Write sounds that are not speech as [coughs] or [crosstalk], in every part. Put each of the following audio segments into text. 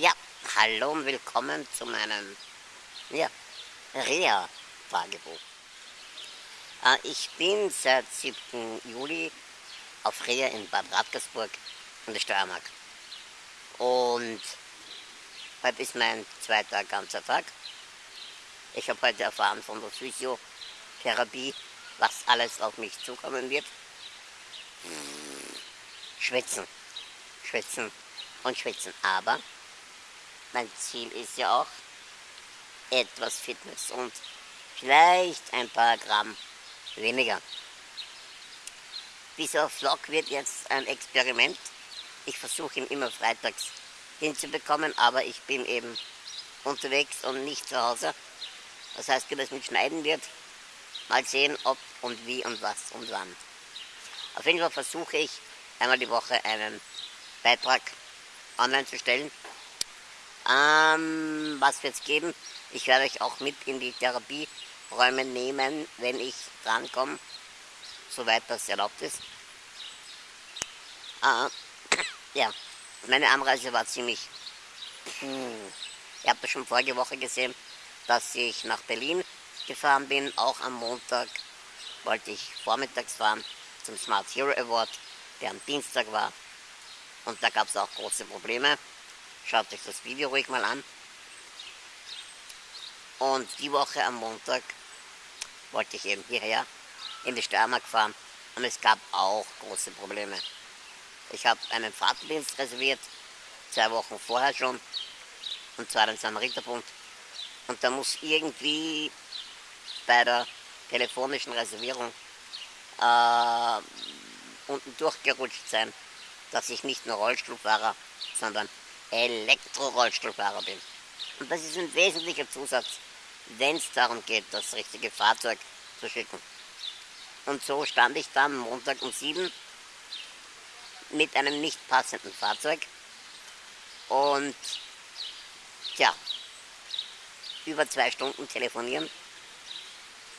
Ja, hallo und willkommen zu meinem ja, Reha-Tagebuch. Äh, ich bin seit 7. Juli auf Reha in Bad Radkersburg in der Steiermark. Und heute ist mein zweiter ganzer Tag. Ich habe heute erfahren von der Physiotherapie, was alles auf mich zukommen wird. Hm, schwitzen, schwitzen und schwitzen. Aber mein Ziel ist ja auch etwas Fitness und vielleicht ein paar Gramm weniger. Dieser Vlog wird jetzt ein Experiment. Ich versuche ihn immer freitags hinzubekommen, aber ich bin eben unterwegs und nicht zu Hause. Das heißt, wie das mit Schneiden wird, mal sehen, ob und wie und was und wann. Auf jeden Fall versuche ich einmal die Woche einen Beitrag online zu stellen ähm, was wird es geben? Ich werde euch auch mit in die Therapieräume nehmen, wenn ich drankomme, soweit das erlaubt ist. Äh, [coughs] ja, meine Anreise war ziemlich... Puh. Ihr habt schon vorige Woche gesehen, dass ich nach Berlin gefahren bin. Auch am Montag wollte ich vormittags fahren zum Smart Hero Award, der am Dienstag war. Und da gab es auch große Probleme. Schaut euch das Video ruhig mal an. Und die Woche am Montag wollte ich eben hierher in die Steiermark fahren und es gab auch große Probleme. Ich habe einen Fahrtendienst reserviert, zwei Wochen vorher schon, und zwar den Samariterbund. Und da muss irgendwie bei der telefonischen Reservierung äh, unten durchgerutscht sein, dass ich nicht nur Rollstuhlfahrer, sondern Elektrorollstuhlfahrer bin. Und das ist ein wesentlicher Zusatz, wenn es darum geht, das richtige Fahrzeug zu schicken. Und so stand ich dann Montag um sieben mit einem nicht passenden Fahrzeug und tja, über zwei Stunden telefonieren,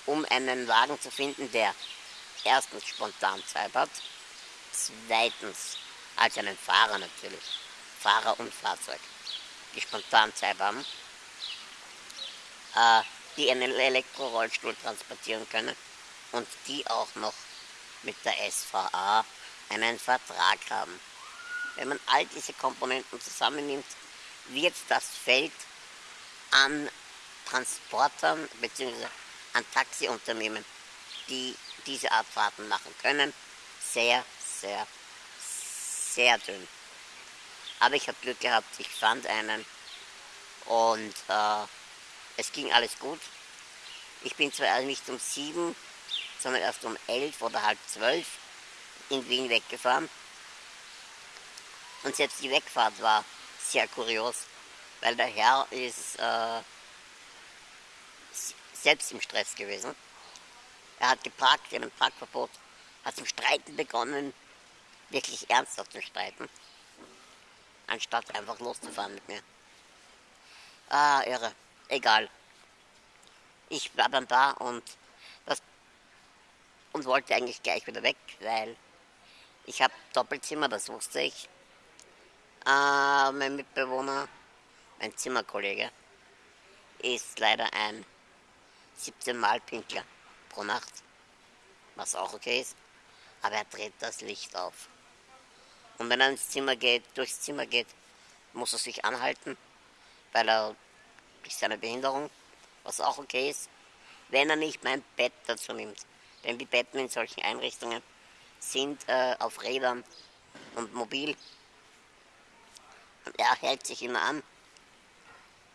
um einen Wagen zu finden, der erstens spontan Zeit hat, zweitens als einen Fahrer natürlich Fahrer und Fahrzeug, die spontan Zeit haben, äh, die einen Elektrorollstuhl transportieren können und die auch noch mit der SVA einen Vertrag haben. Wenn man all diese Komponenten zusammennimmt, wird das Feld an Transportern bzw. an Taxiunternehmen, die diese Art Fahrten machen können, sehr, sehr, sehr dünn. Aber ich habe Glück gehabt, ich fand einen und äh, es ging alles gut. Ich bin zwar nicht um sieben, sondern erst um elf oder halb zwölf in Wien weggefahren. Und selbst die Wegfahrt war sehr kurios, weil der Herr ist äh, selbst im Stress gewesen. Er hat geparkt, wir haben ein Parkverbot, hat zum Streiten begonnen, wirklich ernsthaft zu streiten anstatt einfach loszufahren mit mir. Ah, irre. Egal. Ich war dann da und das und wollte eigentlich gleich wieder weg, weil ich habe Doppelzimmer, das wusste ich. Äh, mein Mitbewohner, mein Zimmerkollege, ist leider ein 17 Mal Pinkler pro Nacht, was auch okay ist, aber er dreht das Licht auf. Und wenn er ins Zimmer geht, durchs Zimmer geht, muss er sich anhalten, weil er durch seine Behinderung, was auch okay ist, wenn er nicht mein Bett dazu nimmt. Denn die Betten in solchen Einrichtungen sind äh, auf Rädern und mobil. Und er hält sich immer an,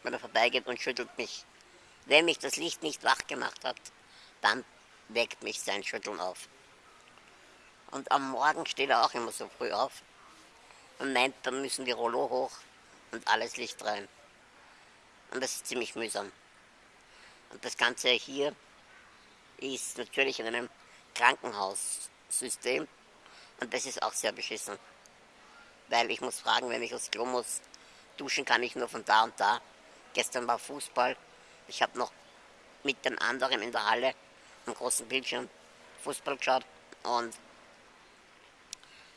wenn er vorbeigeht und schüttelt mich. Wenn mich das Licht nicht wach gemacht hat, dann weckt mich sein Schütteln auf. Und am Morgen steht er auch immer so früh auf und meint, dann müssen die Rollo hoch und alles Licht rein. Und das ist ziemlich mühsam. Und das Ganze hier ist natürlich in einem Krankenhaussystem und das ist auch sehr beschissen. Weil ich muss fragen, wenn ich aufs Klo muss, duschen kann ich nur von da und da. Gestern war Fußball. Ich habe noch mit den anderen in der Halle am großen Bildschirm Fußball geschaut und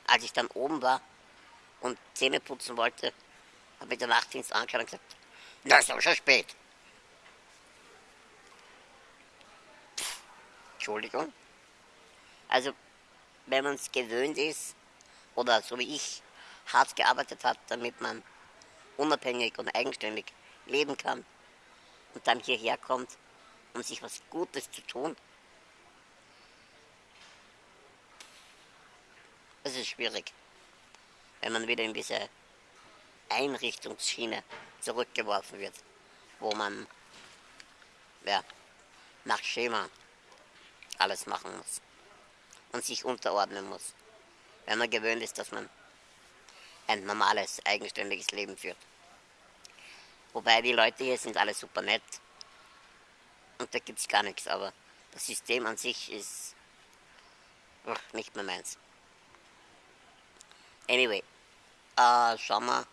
als ich dann oben war und Zähne putzen wollte, Habe ich den Nachtdienst angeschaut und gesagt, na, ist aber schon spät. Pff, Entschuldigung. Also, wenn man es gewöhnt ist, oder so wie ich, hart gearbeitet hat, damit man unabhängig und eigenständig leben kann und dann hierher kommt, um sich was Gutes zu tun, es ist schwierig, wenn man wieder in diese Einrichtungsschiene zurückgeworfen wird, wo man ja, nach Schema alles machen muss und sich unterordnen muss, wenn man gewöhnt ist, dass man ein normales, eigenständiges Leben führt. Wobei die Leute hier sind alle super nett und da gibt es gar nichts, aber das System an sich ist nicht mehr meins. Anyway, äh, schauen wir,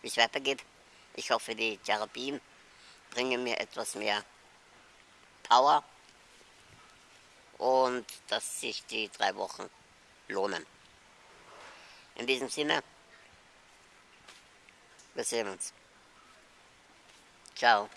wie es weitergeht. Ich hoffe, die Therapien bringen mir etwas mehr Power und dass sich die drei Wochen lohnen. In diesem Sinne, wir sehen uns. Ciao.